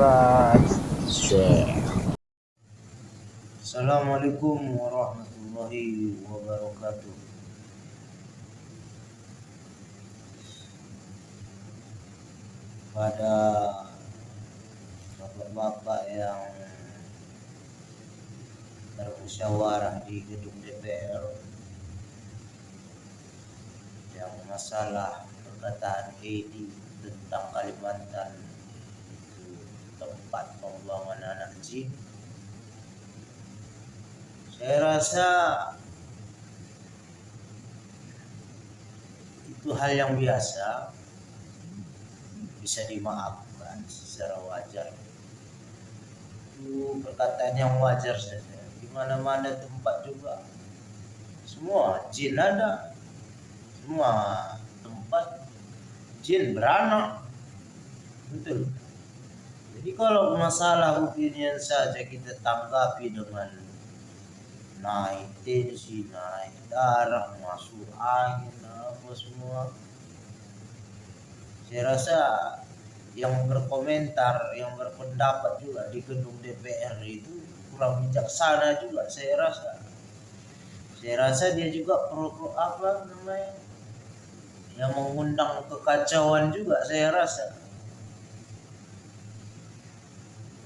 subscribe, share. Assalamualaikum warahmatullahi wabarakatuh. Pada bapak-bapak yang bermusyawarah di gedung DPR yang masalah perkataan Edi tentang Kalimantan pembuangan anak jin saya rasa itu hal yang biasa bisa dimaafkan secara wajar. Itu perkataan yang wajar saja. Di mana mana tempat juga semua jin ada. Semua tempat jin beranak. Betul jadi kalau masalah opinion saja kita tanggapi dengan naik tensi, naik darah, masuk angin, apa semua. Saya rasa yang berkomentar, yang berpendapat juga di gedung DPR itu kurang bijaksana juga saya rasa. Saya rasa dia juga pro, apa namanya yang mengundang kekacauan juga saya rasa.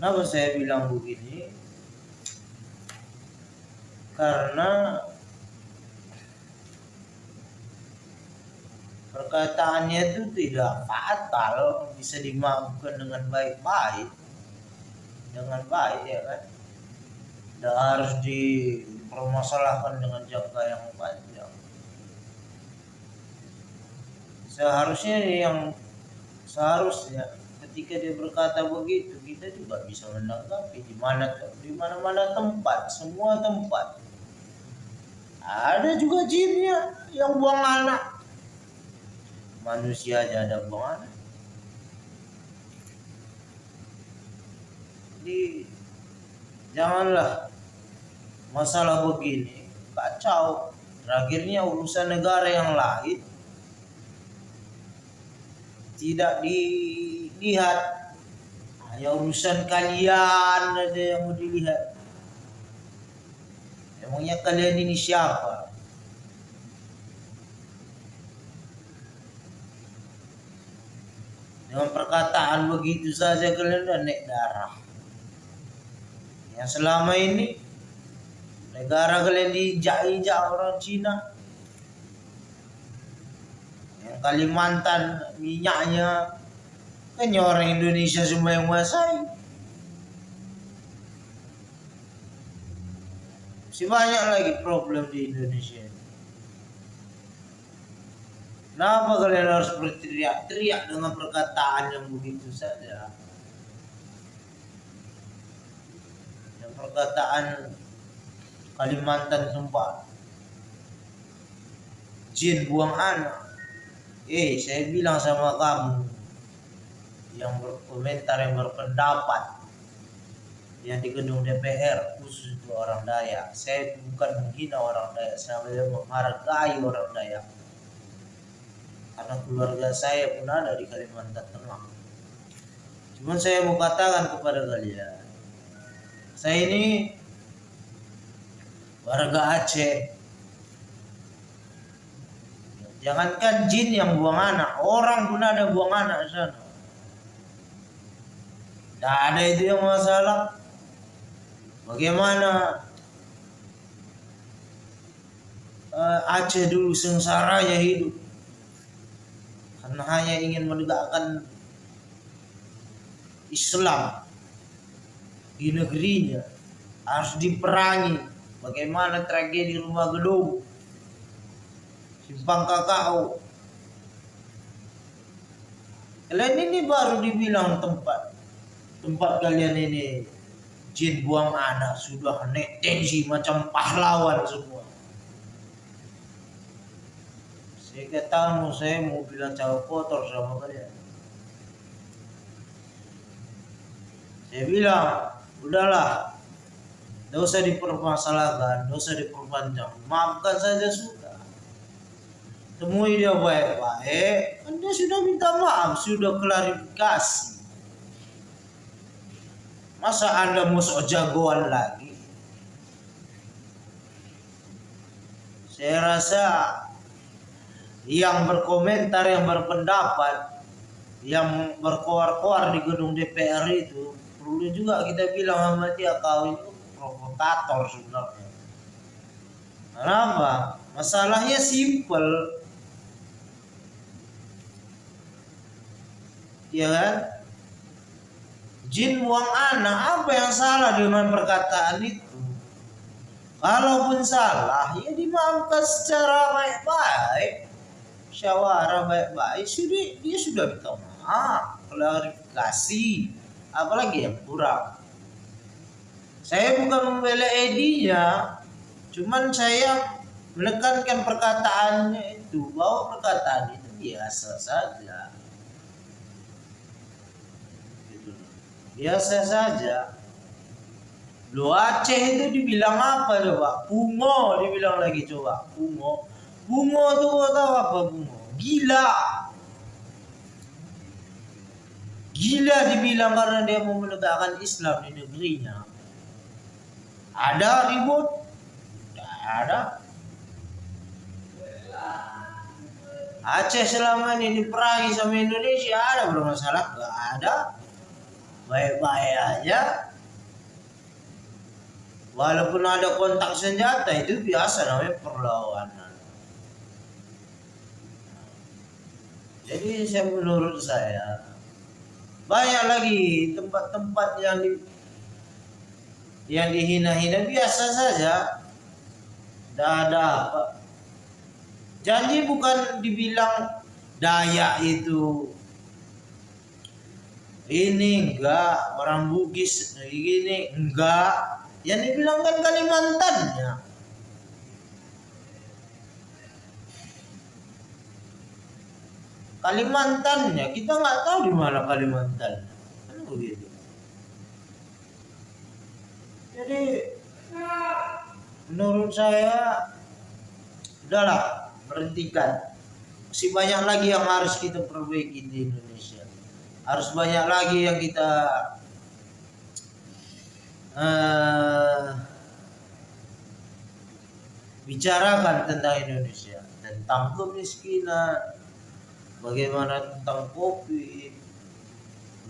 Kenapa saya bilang begini? karena perkataannya itu tidak fatal bisa dimaafkan dengan baik-baik. Dengan baik ya kan? Tidak harus dipermasalahkan dengan jangka yang panjang. Seharusnya yang seharusnya ketika dia berkata begitu kita juga bisa menanggapi di mana di mana mana tempat semua tempat. Ada juga jinnya yang buang anak. Manusia aja ada buang anak. Jadi janganlah masalah begini kacau. Terakhirnya urusan negara yang lain tidak dilihat hanya urusan kalian ada yang mau dilihat Emangnya kalian ini siapa? Dengan perkataan begitu saja kalian udah naik darah. Yang selama ini negara kalian diinjak-injak orang Cina. Yang Kalimantan minyaknya kan orang Indonesia semua yang menguasai. Masih banyak lagi problem di Indonesia. Kenapa kalian harus berteriak-teriak dengan perkataan yang begitu saja? Yang perkataan Kalimantan tempat jin buang anak. Eh, saya bilang sama kamu yang berkomentar yang berpendapat yang di gedung DPR khusus untuk orang Dayak. Saya bukan menghina orang Dayak, saya menghargai orang Dayak. Karena keluarga saya pun ada di Kalimantan Tengah. Cuman saya mau katakan kepada kalian, saya ini warga Aceh. Jangankan jin yang buang anak, orang pun ada buang anak sana. Tidak ada itu yang masalah. Bagaimana? Uh, Aceh dulu sengsara ya hidup. Karena hanya ingin menegakkan Islam di negerinya. Harus diperangi. Bagaimana tragedi rumah gedung? Simpang kakao. Kalian ini baru dibilang tempat tempat kalian ini jin buang anak sudah naik tensi macam pahlawan semua. Saya kata saya mau bilang cawe kotor sama kalian. Saya bilang udahlah tidak usah dipermasalahkan tidak usah diperpanjang. Maafkan saja sudah. Temui dia baik-baik anda sudah minta maaf sudah klarifikasi Masa Anda mau sok jagoan lagi? Saya rasa yang berkomentar, yang berpendapat, yang berkoar-koar di gedung DPR itu perlu juga kita bilang sama dia kau itu provokator sebenarnya. Kenapa? Masalahnya simple. Ya kan? Jin buang anak, apa yang salah dengan perkataan itu? Kalaupun salah, ya dimaafkan secara baik-baik. Syawara baik-baik, sudah dia sudah minta maaf, klarifikasi, apalagi yang kurang. Saya bukan membela Edinya, cuman saya menekankan perkataannya itu bahwa perkataan itu biasa saja. Biasa saja Lu Aceh itu dibilang apa coba? Bungo dibilang lagi coba. Bungo. Bungo tuh kau tahu apa bungo? Gila. Gila dibilang karena dia mau menegakkan Islam di negerinya. Ada ribut? Tidak ada. Aceh selama ini diperangi sama Indonesia ada bermasalah? Gak ada baik-baik aja. Walaupun ada kontak senjata itu biasa namanya perlawanan. Jadi saya menurut saya banyak lagi tempat-tempat yang di yang dihina-hina biasa saja. Tidak ada apa. Janji bukan dibilang daya itu ini enggak orang Bugis ini enggak. Yang dibilang kan Kalimantannya Kalimantannya kita nggak tahu di mana Kalimantan. Kan begitu. Jadi menurut saya udahlah berhentikan. Masih banyak lagi yang harus kita perbaiki di Indonesia harus banyak lagi yang kita uh, bicarakan tentang Indonesia. Tentang kemiskinan bagaimana tentang kopi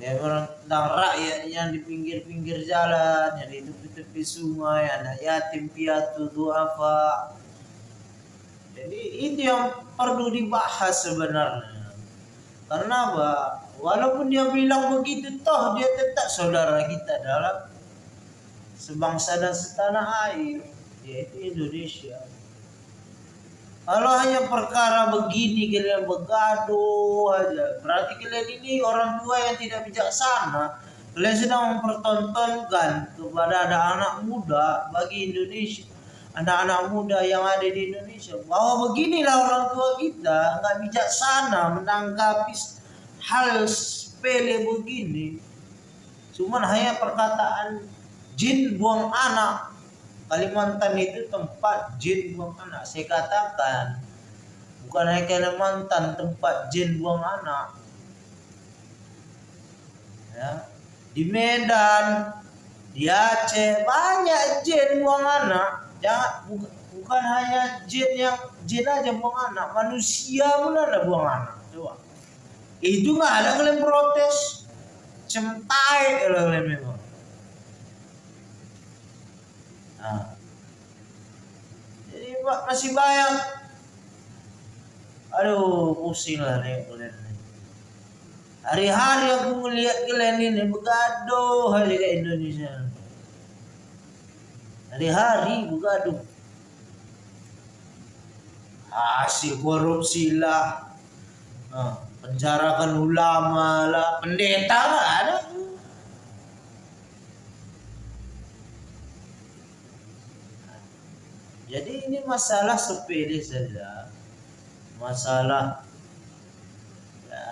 bagaimana tentang rakyat yang di pinggir-pinggir jalan yang di tepi-tepi sungai anak yatim piatu duafa. Jadi itu yang perlu dibahas sebenarnya karena apa Walaupun dia bilang begitu, toh dia tetap saudara kita dalam sebangsa dan setanah air, yaitu Indonesia. Kalau hanya perkara begini kalian bergaduh aja, berarti kalian ini orang tua yang tidak bijaksana. Kalian sedang mempertontonkan kepada ada anak muda bagi Indonesia, anak-anak muda yang ada di Indonesia bahwa beginilah orang tua kita nggak bijaksana menanggapi hal sepele begini. Cuman hanya perkataan jin buang anak. Kalimantan itu tempat jin buang anak saya katakan. Bukan hanya Kalimantan tempat jin buang anak. Ya di Medan di Aceh banyak jin buang anak jangan bukan, bukan hanya jin yang jin aja buang anak manusia pun ada buang anak coba. Itu nggak ada kalian protes. Centai kalau kalian memang. Nah. jadi masih banyak. Aduh pusing lah nih kalian hari-hari aku melihat kalian ini begaduh aja ke Indonesia hari-hari begaduh hasil korupsi lah. Nah penjarakan ulama lah. Pendeta lah ada. Jadi ini masalah sepele saja. Masalah ya,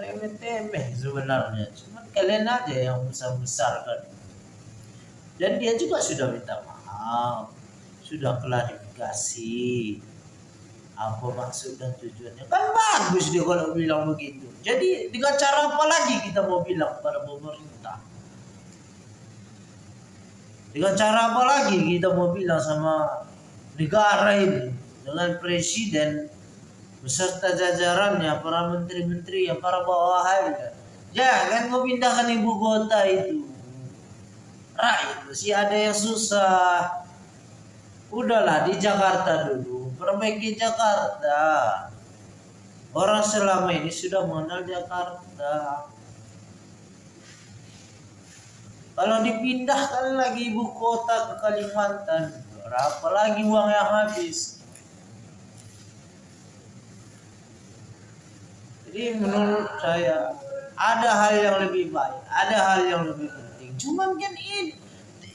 remeh temeh sebenarnya. Cuma kalian aja yang besar besarkan dan dia juga sudah minta maaf sudah klarifikasi. Apa maksud dan tujuannya? Kan bagus dia kalau bilang begitu. Jadi dengan cara apa lagi kita mau bilang pada pemerintah? Dengan cara apa lagi kita mau bilang sama negara ini? Dengan presiden beserta jajarannya para menteri-menteri yang para bawahannya jangan mau pindahkan ibu kota itu rakyat masih ada yang susah udahlah di Jakarta dulu perbaiki Jakarta orang selama ini sudah mengenal Jakarta kalau dipindahkan lagi ibu kota ke Kalimantan, berapa lagi uang yang habis? Jadi menurut saya ada hal yang lebih baik, ada hal yang lebih penting. Cuman kan ini,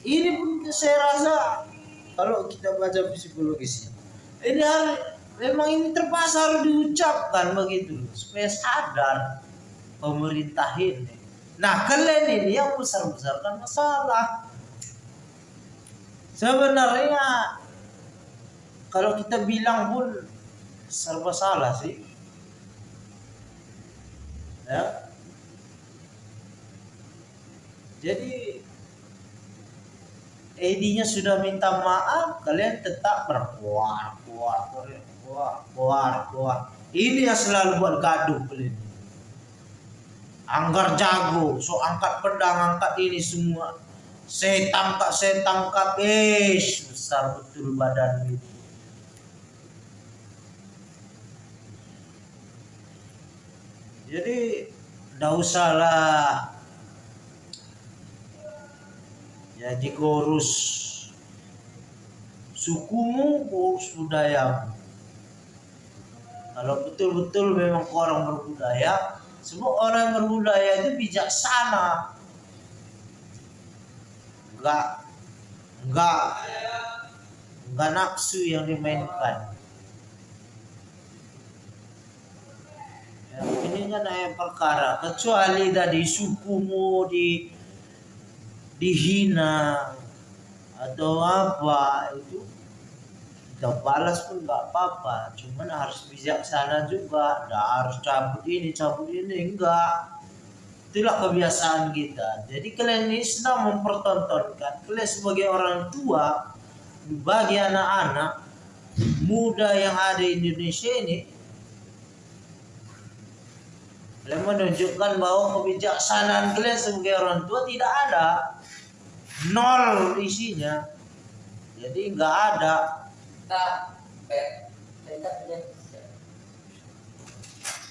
ini pun saya rasa kalau kita baca psikologisnya, ini hal memang ini terpaksa harus diucapkan begitu supaya sadar pemerintah ini Nah kalian ini yang besar-besarkan masalah. Sebenarnya kalau kita bilang pun serba salah sih. Ya. Jadi Edinya sudah minta maaf, kalian tetap berkuar, kuar, kuar, kuar, kuar. Ini yang selalu buat gaduh kalian. Anggar jago, so angkat pedang, angkat ini semua. Saya tangkap, saya tangkap, besar betul badan itu. Jadi tidak usahlah jadi kurus. Sukumu kurus budaya kalau betul-betul memang orang berbudaya semua orang berbudaya itu bijaksana. Enggak. Enggak. Enggak nafsu yang dimainkan. Ya, ini kan ayat perkara. Kecuali dari sukumu di dihina atau apa itu. Kita balas pun nggak apa-apa cuman harus bijaksana juga. Nggak harus cabut ini cabut ini enggak itulah kebiasaan kita. Jadi kalian ini sedang mempertontonkan kalian sebagai orang tua bagi anak-anak muda yang ada di Indonesia ini kalian menunjukkan bahwa kebijaksanaan kalian sebagai orang tua tidak ada nol isinya. Jadi nggak ada.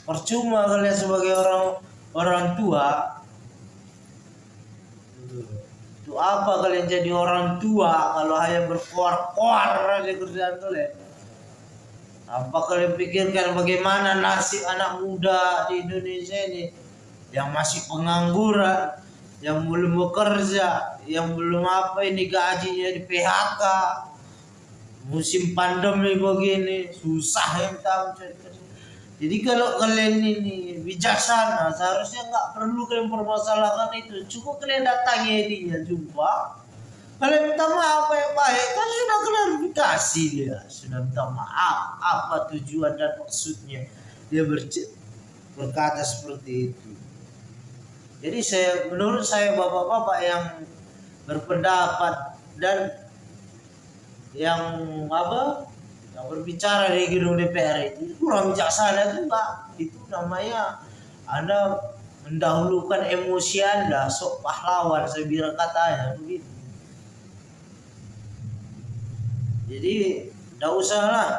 Percuma kalian sebagai orang orang tua. Itu apa kalian jadi orang tua kalau hanya berkuar-kuar di kerjaan kalian? Apa kalian pikirkan bagaimana nasib anak muda di Indonesia ini yang masih pengangguran yang belum bekerja yang belum apa ini gajinya di PHK musim pandemi begini susah yang tahu jadi kalau kalian ini bijaksana seharusnya nggak perlu kalian permasalahkan itu. Cukup kalian datangi dia jumpa. Kalian minta maaf apa yang baik kan sudah klarifikasi dia. Sudah minta maaf apa tujuan dan maksudnya. Dia berkata seperti itu jadi saya menurut saya bapak-bapak yang berpendapat dan yang apa yang berbicara di gedung DPR itu kurang bijaksana juga. Itu namanya anda mendahulukan emosi anda sok pahlawan saya bilang katanya begitu. Jadi tidak usah lah.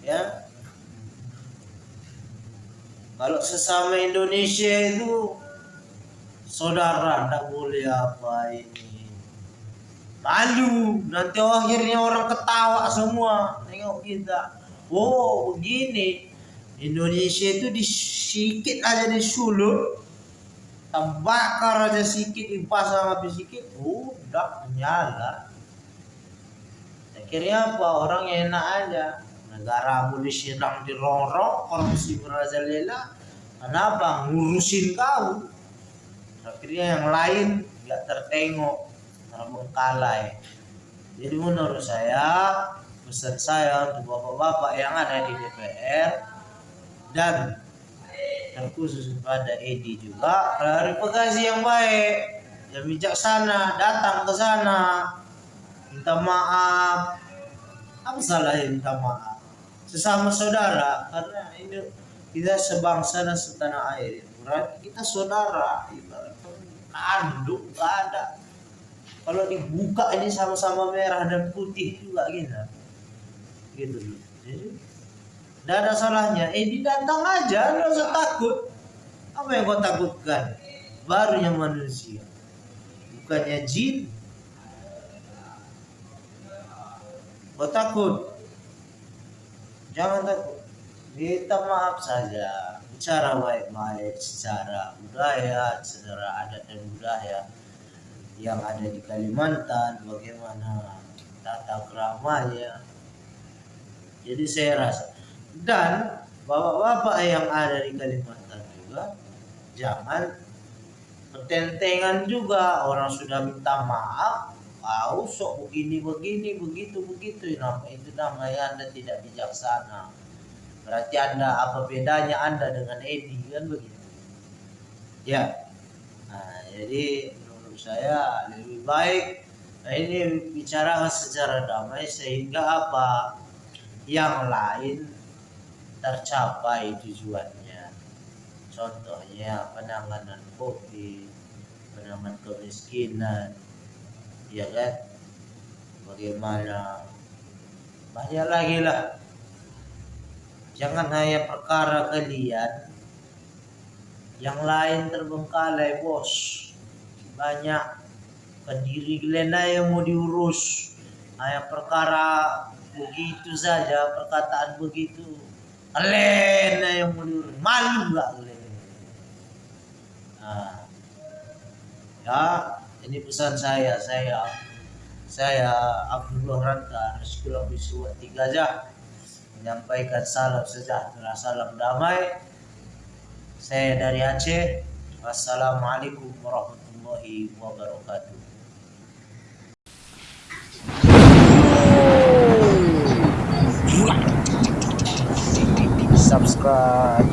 Ya kalau sesama Indonesia itu saudara tidak boleh apa ini. Malu nanti akhirnya orang ketawa semua. Tengok kita. Oh begini. Indonesia itu disikit aja disulut. Terbakar aja sedikit dipasang api sedikit udah nyala akhirnya apa? Orang enak aja negara boleh sedang dirongrong korupsi merajalela kenapa ngurusin kau. Akhirnya yang lain nggak tertengok terbengkalai. Jadi menurut saya pesan saya untuk bapak-bapak yang ada di DPR dan terkhusus pada Edi juga klarifikasi yang baik. yang bijaksana datang ke sana. Minta maaf. Apa salahnya minta maaf sesama saudara karena ini kita sebangsa dan setanah air. Berarti kita saudara kandung gak ada. Kalau dibuka ini sama-sama merah dan putih juga gitu gitu. Jadi tidak ada salahnya. Eh datang aja nggak usah takut. Apa yang kau takutkan? Barunya manusia. Bukannya jin. Kau takut jangan takut. Minta maaf saja. Bicara baik-baik secara budaya secara adat dan budaya yang ada di Kalimantan bagaimana tata keramanya jadi saya rasa dan bapak-bapak yang ada di Kalimantan juga jangan pertentangan juga. Orang sudah minta maaf kau sok begini begini begitu begitu. Nama itu namanya anda tidak bijaksana. Berarti anda apa bedanya anda dengan Edi kan begitu? Ya. Nah, jadi menurut saya lebih baik nah ini bicara secara damai sehingga apa? Yang lain tercapai tujuannya. Contohnya penanganan covid penanganan kemiskinan ya kan? Bagaimana? Banyak lagi lah. Jangan hanya perkara kalian. Yang lain terbengkalai bos. Banyak. Pendiri kalian yang mau diurus. Hanya perkara begitu saja perkataan begitu. Kalian yang mau diurus. Malu nggak kalian. Nah, ya ini pesan saya, saya saya Abdullah Ranta Rizkullah Bisuwa tiga aja menyampaikan salam sejahtera, salam damai. Saya dari Aceh. Wassalamualaikum warahmatullahi wabarakatuh. Subscribe.